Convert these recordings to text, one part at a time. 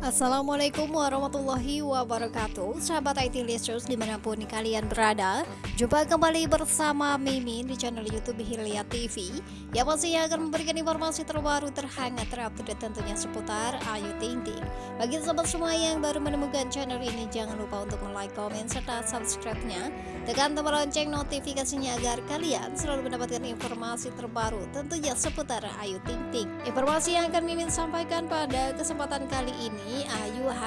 Assalamualaikum warahmatullahi wabarakatuh. Sahabat IT Listeners di mana pun kalian berada Jumpa kembali bersama Mimin di channel Youtube Hilya TV Yang pastinya akan memberikan informasi terbaru terhangat terupdate tentunya seputar Ayu Ting Ting. Bagi sahabat semua yang baru menemukan channel ini Jangan lupa untuk like, komen, serta subscribe-nya. Tekan tombol lonceng notifikasinya agar kalian selalu mendapatkan informasi terbaru Tentunya seputar Ayu Ting Ting. Informasi yang akan Mimin sampaikan pada kesempatan kali ini Ayu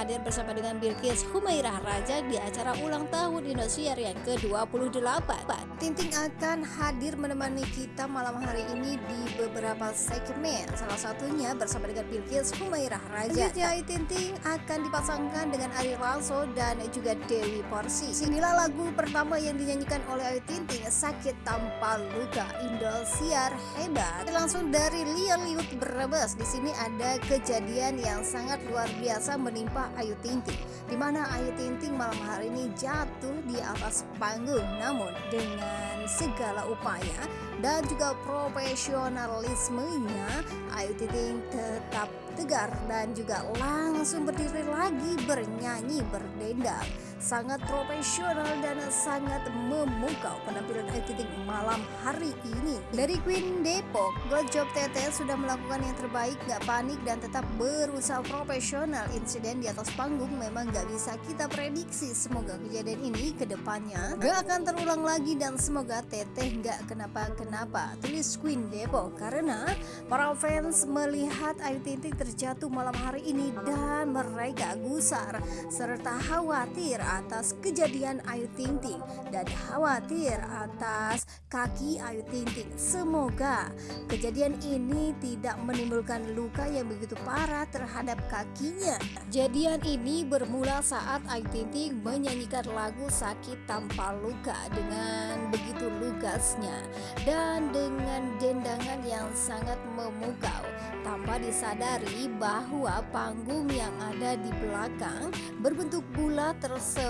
hadir bersama dengan Bilkis Humairah Raja di acara ulang tahun Indosiar yang ke-28. Tinting akan hadir menemani kita malam hari ini di beberapa segmen. Salah satunya bersama dengan Bilkis Humairah Raja. Ayu Tinting akan dipasangkan dengan Ari Lasso dan juga Dewi Porsi. Inilah lagu pertama yang dinyanyikan oleh Ayu Tinting Sakit Tanpa Luka Indosiar Hebat. Langsung dari Lian Liut Brebes. Di sini ada kejadian yang sangat luar biasa menimpa Ayu Ting Ting di mana Ayu Ting Ting malam hari ini jatuh di atas panggung. Namun dengan segala upaya dan juga profesionalismenya Ayu Ting Ting tetap tegar dan juga langsung berdiri lagi bernyanyi berdendang sangat profesional dan sangat memukau penampilan Ayu Ting Ting malam hari ini. Dari Queen Depok God Job Tete sudah melakukan yang terbaik gak panik dan tetap berusaha profesional. Insiden di atas panggung memang gak bisa kita prediksi. Semoga kejadian ini ke depannya gak akan terulang lagi dan semoga Teteh gak kenapa-kenapa. Tulis Queen Depok karena para fans melihat Ayu terjatuh malam hari ini dan mereka gusar serta khawatir atas kejadian Ayu Ting Ting dan khawatir atas kaki Ayu Ting Ting. Semoga kejadian ini tidak menimbulkan luka yang begitu parah terhadap kakinya. Kejadian ini bermula saat Ayu Ting Ting menyanyikan lagu Sakit Tanpa Luka dengan begitu lugasnya dan dengan dendangan yang sangat memukau tanpa disadari bahwa panggung yang ada di belakang berbentuk bulat tersebut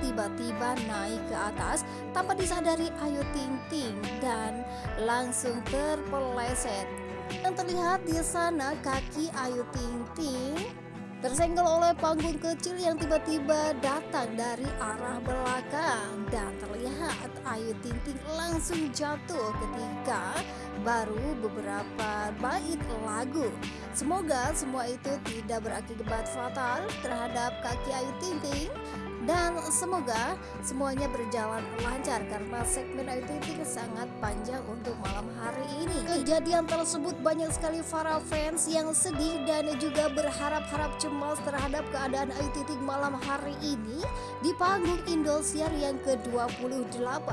tiba-tiba naik ke atas tanpa disadari Ayu Ting Ting dan langsung terpeleset. Yang terlihat di sana kaki Ayu Ting Ting tersenggol oleh panggung kecil yang tiba-tiba datang dari arah belakang dan terlihat Ayu Ting Ting langsung jatuh ketika baru beberapa bait lagu. Semoga semua itu tidak berakibat fatal terhadap kaki Ayu Ting Ting dan semoga semuanya berjalan lancar karena segmen Ting sangat panjang untuk malam hari ini. Kejadian tersebut banyak sekali para fans yang sedih dan juga berharap-harap cemas terhadap keadaan Ayu Ting malam hari ini di panggung Indosiar yang ke-28.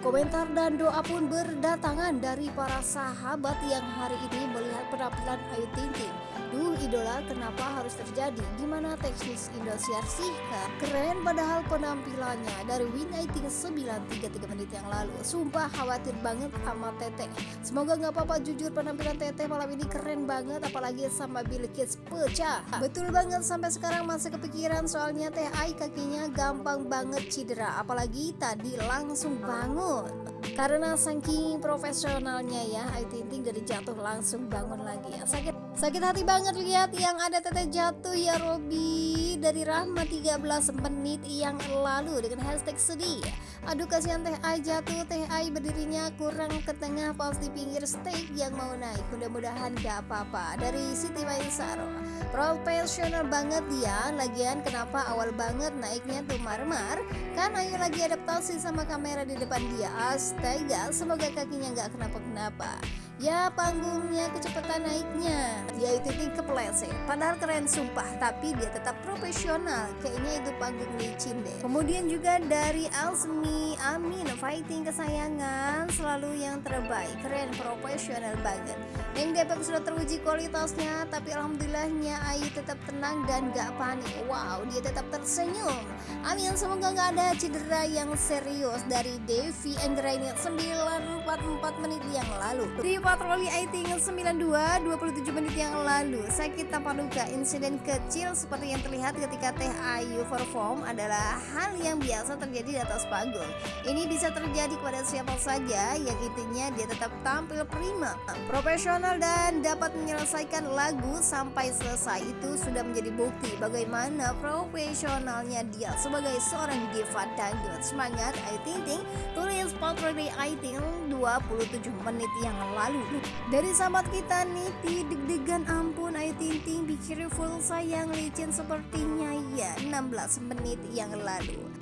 Komentar dan doa pun berdatangan dari para sahabat yang hari ini melihat penampilan Ayu Ting Ting. Duh idola kenapa harus terjadi? Gimana teknis Indosiar sih kak? Keren padahal penampilannya dari Win Aiting 933 menit yang lalu. Sumpah khawatir banget sama Teteh. Semoga nggak apa-apa jujur penampilan Teteh malam ini keren banget apalagi sama Bill Kids pecah. Betul banget sampai sekarang masih kepikiran soalnya Teh Ai kakinya gampang banget cedera apalagi tadi langsung bangun karena saking profesionalnya ya Ting Ting dari jatuh langsung bangun lagi ya sakit sakit hati banget lihat yang ada teteh jatuh ya Robi dari Rahma 13 menit yang lalu dengan hashtag sedih. Aduh kasihan teh Ai jatuh. Teh Ai berdirinya kurang ke tengah pas di pinggir stage yang mau naik. Mudah-mudahan gak apa-apa. Dari Siti Maisaro. Profesional banget dia lagian kenapa awal banget naiknya tuh marmar? Kan Ayu lagi adaptasi sama kamera di depan dia. Astaga semoga kakinya nggak kenapa-kenapa. Ya panggungnya kecepatan naiknya. Dia itu kepleset. Padahal keren sumpah. Tapi dia tetap profesional Kayaknya itu panggung licin deh. Kemudian juga dari Alsmi Amin Fighting kesayangan Selalu yang terbaik. Keren profesional banget Yang Depok sudah teruji kualitasnya Tapi alhamdulillahnya Ayu tetap tenang dan gak panik. Wow dia tetap tersenyum. Amin semoga gak ada cedera yang serius Dari Devi Anggraini 944 menit yang lalu. Terima patroli Aiting 92 27 menit yang lalu Sakit tanpa luka insiden kecil seperti yang terlihat ketika Teh Ayu perform adalah hal yang biasa terjadi di atas panggung. Ini bisa terjadi kepada siapa saja yang intinya dia tetap tampil prima. Profesional dan dapat menyelesaikan lagu sampai selesai. Itu sudah menjadi bukti bagaimana profesionalnya dia sebagai seorang diva dangdut. Semangat Ayu Ting Ting tulis patroli Aiting 27 menit yang lalu. Dari sahabat kita nih deg-degan ampun Ayu Ting Ting Be careful sayang licin sepertinya. Ya 16 menit yang lalu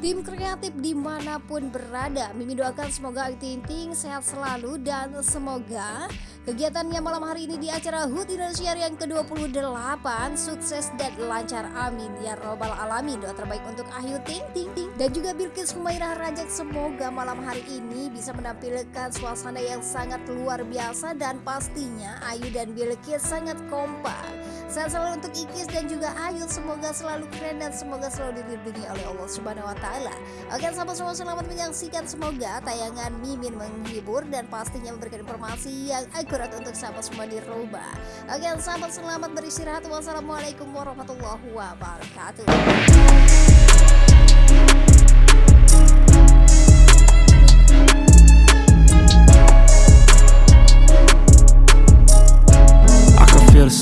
Tim kreatif di mana pun berada, Mimi doakan semoga Ayu Ting Ting sehat selalu dan semoga kegiatannya malam hari ini di acara HUT Indonesia yang ke-28 sukses dan lancar amin ya robbal alamin. Doa terbaik untuk Ayu Ting Ting Ting dan juga Bilkis Humairah Rajak semoga malam hari ini bisa menampilkan suasana yang sangat luar biasa dan pastinya Ayu dan Bilkis sangat kompak. Sehat selalu untuk Ikis dan juga Ayu semoga selalu keren dan semoga selalu dilindungi oleh Allah Subhanahu wa taala. Oke, sahabat semua selamat menyaksikan semoga tayangan Mimin menghibur dan pastinya memberikan informasi yang akurat untuk sahabat semua di rumah. Oke, sahabat selamat beristirahat. Wassalamualaikum warahmatullahi wabarakatuh.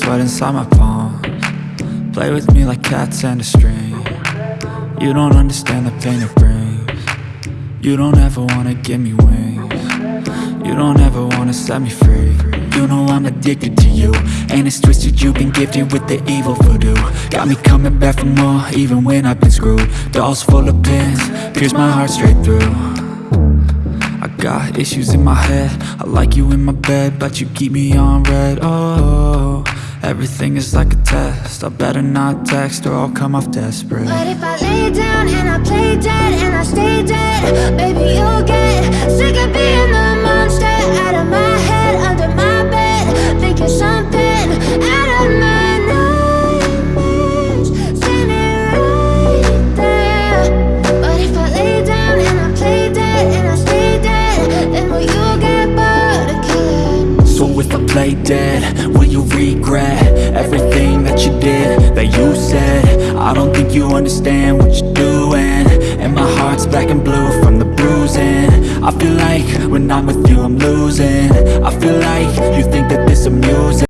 Sweat inside my palms. Play with me like cats and a string. You don't understand the pain it brings. You don't ever wanna give me wings. You don't ever wanna set me free. You know I'm addicted to you. And it's twisted you've been gifted with the evil voodoo. Got me coming back for more even when I've been screwed. Dolls full of pins, pierce my heart straight through. I got issues in my head. I like you in my bed But you keep me on red, oh Everything is like a test. I better not text or I'll come off desperate. But if I lay down and I play dead and I stay dead Baby, you'll get sick of being the monster Out of my head, under my bed Thinking something think you understand what you're doing. And my heart's black and blue from the bruising. I feel like when I'm with you I'm losing. I feel like you think that this amusing